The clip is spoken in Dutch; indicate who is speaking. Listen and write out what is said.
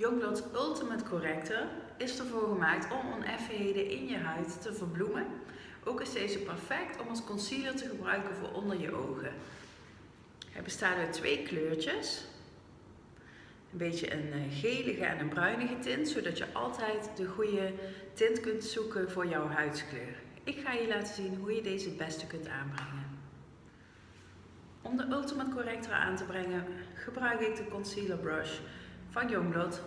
Speaker 1: Youngblood's Ultimate Corrector is ervoor gemaakt om oneffenheden in je huid te verbloemen. Ook is deze perfect om als concealer te gebruiken voor onder je ogen. Hij bestaat uit twee kleurtjes. Een beetje een eh, gelige en een bruinige tint, zodat je altijd de goede tint kunt zoeken voor jouw huidskleur. Ik ga je laten zien hoe je deze het beste kunt aanbrengen. Om de Ultimate Corrector aan te brengen gebruik ik de Concealer Brush van Youngblood